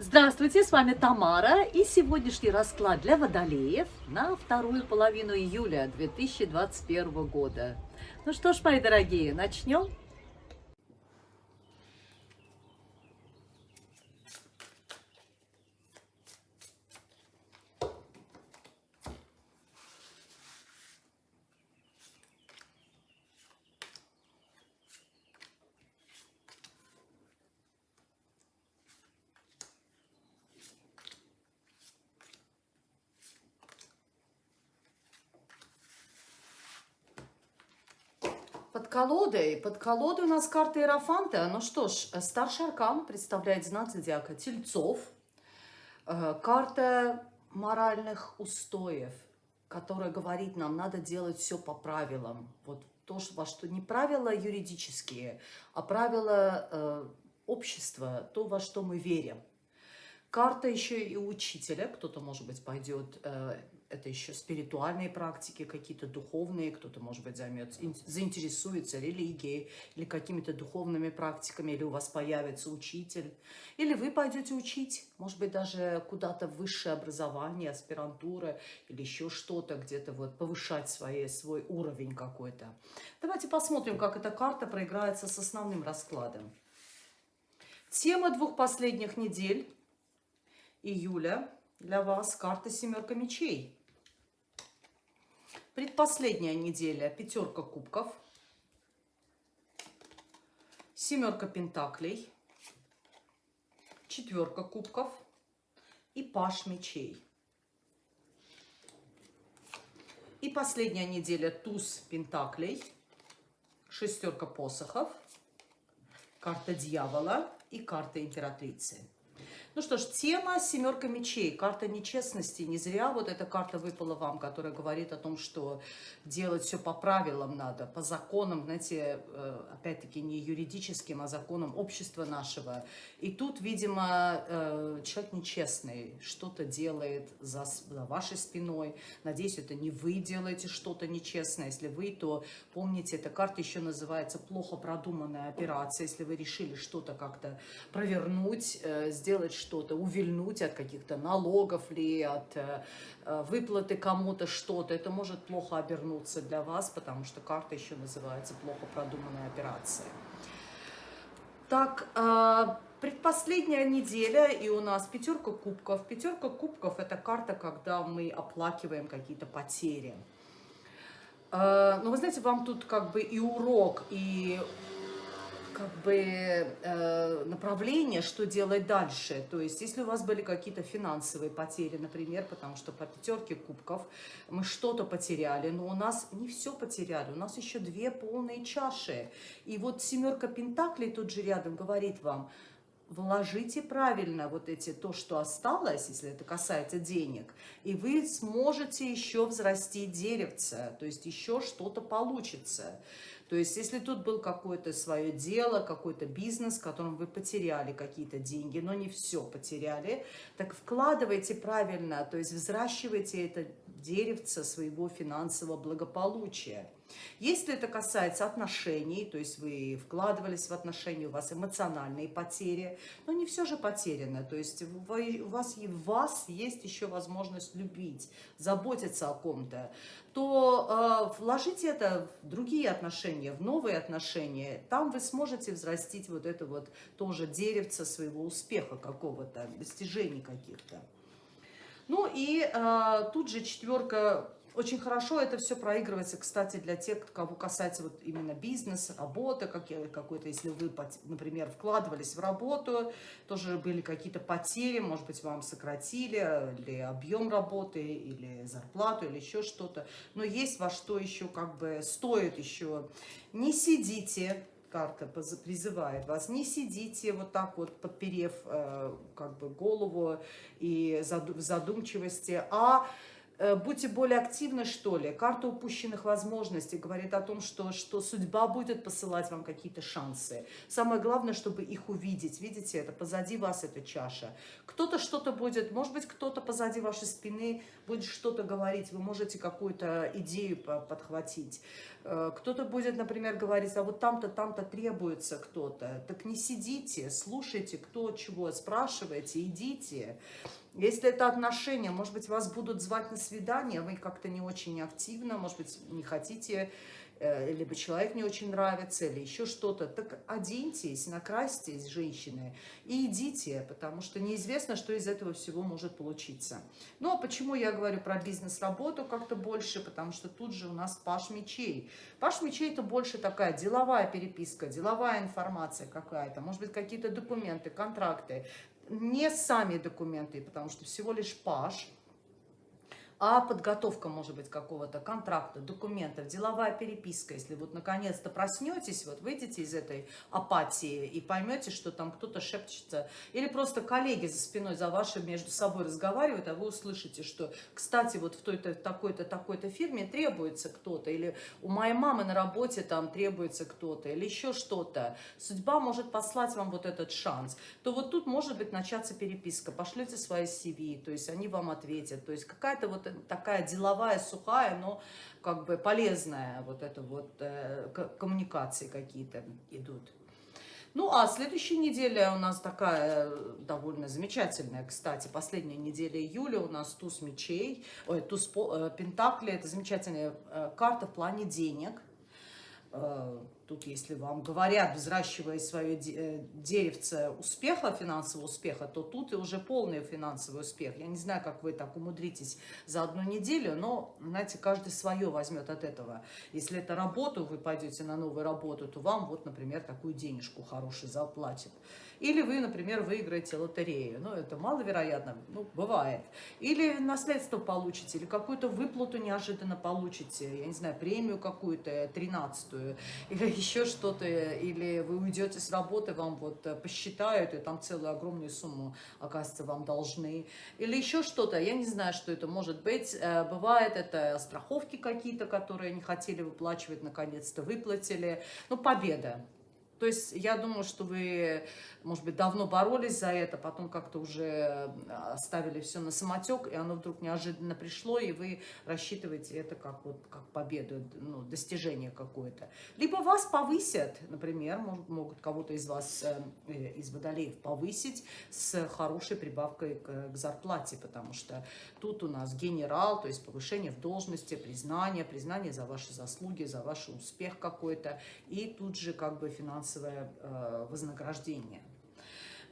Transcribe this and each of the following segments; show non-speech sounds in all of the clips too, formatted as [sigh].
Здравствуйте, с вами Тамара и сегодняшний расклад для водолеев на вторую половину июля 2021 года. Ну что ж, мои дорогие, начнем? Под колодой, под колодой у нас карта Иерофанта. Ну что ж, старший аркан представляет знак зодиака Тельцов. Э, карта моральных устоев, которая говорит нам, надо делать все по правилам. Вот то, во что не правила юридические, а правила э, общества, то, во что мы верим. Карта еще и учителя, кто-то, может быть, пойдет э, это еще спиритуальные практики, какие-то духовные, кто-то, может быть, займется, заинтересуется религией или какими-то духовными практиками, или у вас появится учитель, или вы пойдете учить, может быть, даже куда-то высшее образование, аспирантура или еще что-то, где-то вот повышать свои, свой уровень какой-то. Давайте посмотрим, как эта карта проиграется с основным раскладом. Тема двух последних недель июля для вас карта «Семерка мечей». Предпоследняя неделя пятерка кубков, семерка пентаклей, четверка кубков. И паш мечей. И последняя неделя туз пентаклей, шестерка посохов, карта дьявола и карта императрицы. Ну что ж, тема семерка мечей, карта нечестности. Не зря вот эта карта выпала вам, которая говорит о том, что делать все по правилам надо, по законам, знаете, э, опять-таки не юридическим, а законам общества нашего. И тут, видимо, э, человек нечестный, что-то делает за, вашей спиной. Надеюсь, это не вы делаете что-то нечестное. Если вы, то помните, эта карта еще называется плохо продуманная операция. Если вы решили что-то как-то провернуть, э, сделать что что-то, увильнуть от каких-то налогов ли, от э, э, выплаты кому-то что-то. Это может плохо обернуться для вас, потому что карта еще называется плохо продуманная операция. Так, э, предпоследняя неделя, и у нас пятерка кубков. Пятерка кубков – это карта, когда мы оплакиваем какие-то потери. Ну, вы знаете, вам тут как бы и урок, и как бы э, направление, что делать дальше. То есть, если у вас были какие-то финансовые потери, например, потому что по пятерке кубков мы что-то потеряли, но у нас не все потеряли, у нас еще две полные чаши. И вот семерка пентаклей тут же рядом говорит вам, вложите правильно вот эти, то, что осталось, если это касается денег, и вы сможете еще взрастить деревце, то есть еще что-то получится. То есть, если тут был какое-то свое дело, какой-то бизнес, в котором вы потеряли какие-то деньги, но не все потеряли, так вкладывайте правильно, то есть взращивайте это деревце своего финансового благополучия. Если это касается отношений, то есть вы вкладывались в отношения, у вас эмоциональные потери, но не все же потеряно, то есть у вас, в вас есть еще возможность любить, заботиться о ком-то, то э, вложите это в другие отношения, в новые отношения, там вы сможете взрастить вот это вот тоже деревце своего успеха какого-то, достижений каких-то. Ну и э, тут же четверка очень хорошо это все проигрывается, кстати, для тех, кого касается вот именно бизнеса, работы, какой-то, если вы, например, вкладывались в работу, тоже были какие-то потери, может быть, вам сократили, или объем работы, или зарплату, или еще что-то. Но есть во что еще как бы стоит еще. Не сидите, карта призывает вас, не сидите вот так вот, подперев э, как бы голову и в задумчивости, а будьте более активны, что ли. Карта упущенных возможностей говорит о том, что, что судьба будет посылать вам какие-то шансы. Самое главное, чтобы их увидеть. Видите, это позади вас эта чаша. Кто-то что-то будет, может быть, кто-то позади вашей спины будет что-то говорить. Вы можете какую-то идею подхватить. Э, кто-то будет, например, говорить, а вот там-то, там-то требуется кто-то. Так не сидите, слушайте, кто чего, спрашивайте, идите. Если это отношения, может быть, вас будут звать на свидание, вы как-то не очень активно, может быть, не хотите, либо человек не очень нравится, или еще что-то, так оденьтесь, накрасьтесь, женщины, и идите, потому что неизвестно, что из этого всего может получиться. Ну, а почему я говорю про бизнес-работу как-то больше? Потому что тут же у нас паш мечей. Паш мечей – это больше такая деловая переписка, деловая информация какая-то, может быть, какие-то документы, контракты, не сами документы, потому что всего лишь паш, а подготовка, может быть, какого-то контракта, документов, деловая переписка, если вот наконец-то проснетесь, вот выйдете из этой апатии и поймете, что там кто-то шепчется, или просто коллеги за спиной за вашей между собой разговаривают, а вы услышите, что, кстати, вот в той-то, такой-то, такой-то фирме требуется кто-то, или у моей мамы на работе там требуется кто-то, или еще что-то. Судьба может послать вам вот этот шанс. То вот тут может быть начаться переписка, пошлете свои CV, то есть они вам ответят, то есть какая-то вот такая деловая, сухая, но как бы полезная вот это вот э, коммуникации какие-то идут. Ну, а следующая неделя у нас такая э, довольно замечательная, кстати. Последняя неделя июля у нас туз мечей, ой, туз э, пентакли. Это замечательная э, карта в плане денег. Тут, если вам говорят, взращивая свое э, деревце успеха, финансового успеха, то тут и уже полный финансовый успех. Я не знаю, как вы так умудритесь за одну неделю, но, знаете, каждый свое возьмет от этого. Если это работу, вы пойдете на новую работу, то вам вот, например, такую денежку хорошую заплатят. Или вы, например, выиграете лотерею. Ну, это маловероятно, ну, бывает. Или наследство получите, или какую-то выплату неожиданно получите. Я не знаю, премию какую-то, тринадцатую, или еще что-то. Или вы уйдете с работы, вам вот э, посчитают, и там целую огромную сумму, оказывается, вам должны. Или еще что-то. Я не знаю, что это может быть. Э, бывает это страховки какие-то, которые не хотели выплачивать, наконец-то выплатили. Ну, победа. То есть я думаю, что вы может быть, давно боролись за это, потом как-то уже оставили все на самотек, и оно вдруг неожиданно пришло, и вы рассчитываете это как, вот, как победу, ну, достижение какое-то. Либо вас повысят, например, могут, могут кого-то из вас, э, из водолеев, повысить с хорошей прибавкой к, к зарплате, потому что тут у нас генерал, то есть повышение в должности, признание, признание за ваши заслуги, за ваш успех какой-то, и тут же как бы финансовое э, вознаграждение.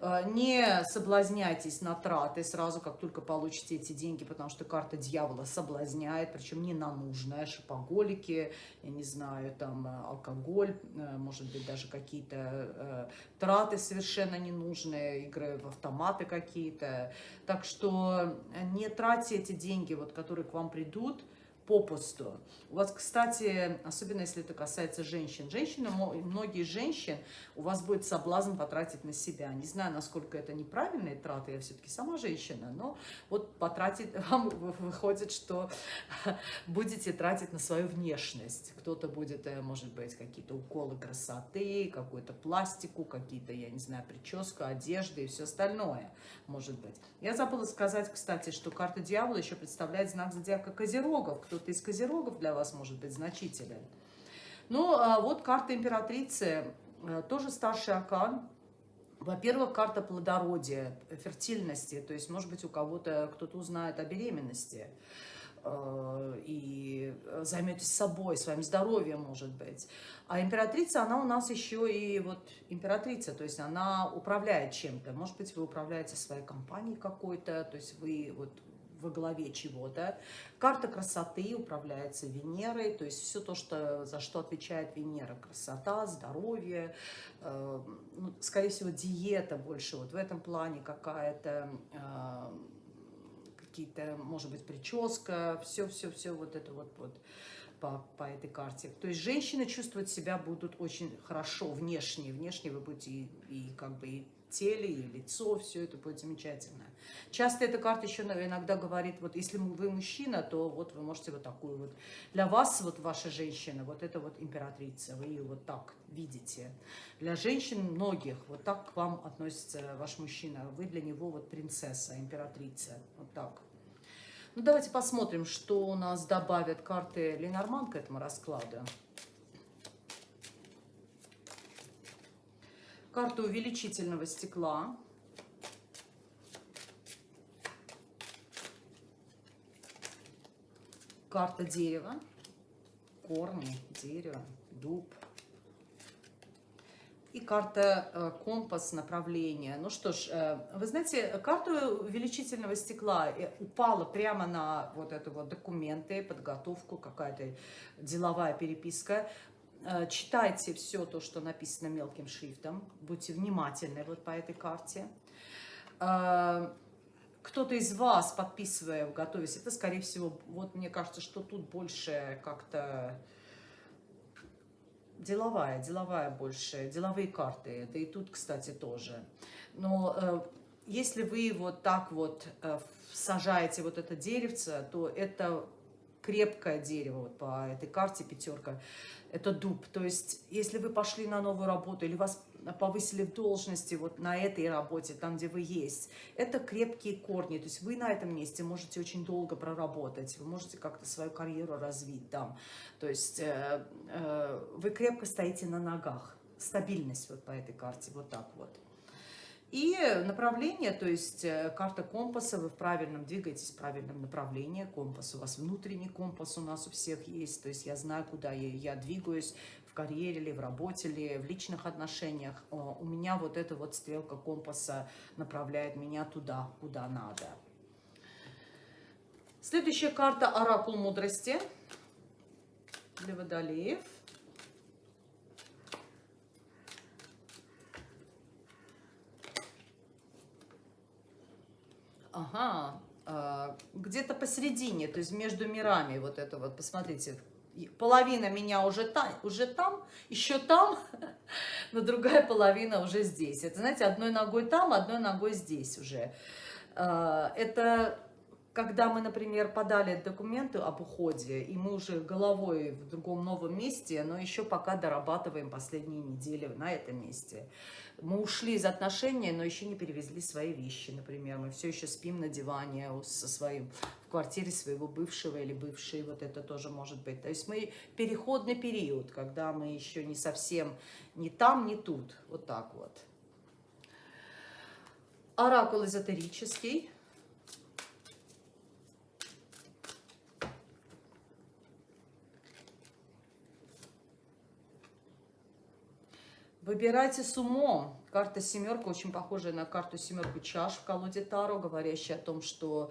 Э, не соблазняйтесь на траты сразу, как только получите эти деньги, потому что карта дьявола соблазняет, причем не на нужное, шопоголики, я не знаю, там э, алкоголь, может быть даже какие-то траты совершенно ненужные, игры в автоматы какие-то. Так что не тратьте эти деньги, вот, которые к вам придут, попусту. У вас, кстати, особенно если это касается женщин, женщины, многие женщин, у вас будет соблазн потратить на себя. Не знаю, насколько это неправильные траты, я все-таки сама женщина, но вот потратить, [laughs] вам выходит, что [laughs] будете тратить на свою внешность. Кто-то будет, э, может быть, какие-то уколы красоты, какую-то пластику, какие-то, я не знаю, прическу, одежды и все остальное, может быть. Я забыла сказать, кстати, что карта дьявола еще представляет знак зодиака Козерогов. Кто кто-то из козерогов для вас может быть значителен. Ну, а вот карта императрицы, э, тоже старший аркан. Во-первых, карта плодородия, фертильности, то есть, может быть, у кого-то кто-то узнает о беременности э, и займетесь собой, своим здоровьем, может быть. А императрица, она у нас еще и вот императрица, то есть она управляет чем-то. Может быть, вы управляете своей компанией какой-то, то есть вы вот во главе чего-то. Карта красоты управляется Венерой, то есть все то, что, за что отвечает Венера. Красота, здоровье, э, ну, скорее всего, диета больше вот в этом плане какая-то, э, какие-то, может быть, прическа, все-все-все вот это вот, вот по, по этой карте. То есть женщины чувствовать себя будут очень хорошо внешне. Внешне вы будете и, и как бы и теле и лицо, все это будет замечательно. Часто эта карта еще иногда говорит, вот если вы мужчина, то вот вы можете вот такую вот, для вас вот ваша женщина, вот это вот императрица, вы ее вот так видите. Для женщин многих вот так к вам относится ваш мужчина, вы для него вот принцесса, императрица, вот так. Ну давайте посмотрим, что у нас добавят карты Ленорман к этому раскладу. Карта увеличительного стекла. Карта дерева. Корни, дерево, дуб. И карта э, компас направления. Ну что ж, э, вы знаете, карта увеличительного стекла э, упала прямо на вот это вот документы, подготовку, какая-то деловая переписка. Э, читайте все то, что написано мелким шрифтом. Будьте внимательны вот по этой карте. Э, кто-то из вас, подписывая, готовясь, это, скорее всего, вот мне кажется, что тут больше как-то деловая, деловая больше, деловые карты. Это и тут, кстати, тоже. Но э, если вы вот так вот сажаете вот это деревце, то это крепкое дерево вот по этой карте пятерка это дуб. То есть, если вы пошли на новую работу или вас повысили в должности вот на этой работе, там, где вы есть, это крепкие корни. То есть вы на этом месте можете очень долго проработать, вы можете как-то свою карьеру развить там. То есть э, э, вы крепко стоите на ногах. Стабильность вот по этой карте, вот так вот. И направление, то есть э, карта компаса, вы в правильном, двигаетесь в правильном направлении, компас у вас внутренний компас у нас у всех есть, то есть я знаю, куда я, я двигаюсь, в карьере или в работе или в личных отношениях. У меня вот эта вот стрелка компаса направляет меня туда, куда надо. Следующая карта Оракул мудрости для водолеев. Ага, а, где-то посередине, то есть между мирами вот это вот, посмотрите, половина меня уже там, уже там, еще там, [laughs] но другая половина уже здесь. Это, знаете, одной ногой там, одной ногой здесь уже. А, это когда мы, например, подали документы об уходе, и мы уже головой в другом новом месте, но еще пока дорабатываем последние недели на этом месте. Мы ушли из отношений, но еще не перевезли свои вещи, например. Мы все еще спим на диване со своим, в квартире своего бывшего или бывшей, вот это тоже может быть. То есть мы переходный период, когда мы еще не совсем ни там, ни тут, вот так вот. Оракул эзотерический. Выбирайте с умом. Карта семерка очень похожая на карту семерку чаш в колоде Таро, говорящая о том, что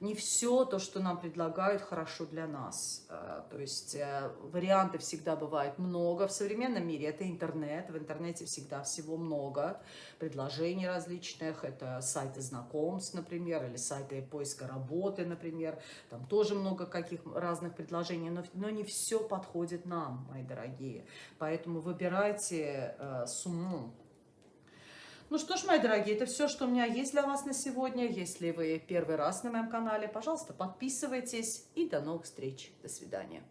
не все то, что нам предлагают, хорошо для нас. Э, то есть э, варианты всегда бывает много. В современном мире это интернет. В интернете всегда всего много. Предложений различных. Это сайты знакомств, например, или сайты поиска работы, например. Там тоже много каких разных предложений. Но, но не все подходит нам, мои дорогие. Поэтому выбирайте э, с умом ну что ж, мои дорогие, это все, что у меня есть для вас на сегодня. Если вы первый раз на моем канале, пожалуйста, подписывайтесь. И до новых встреч. До свидания.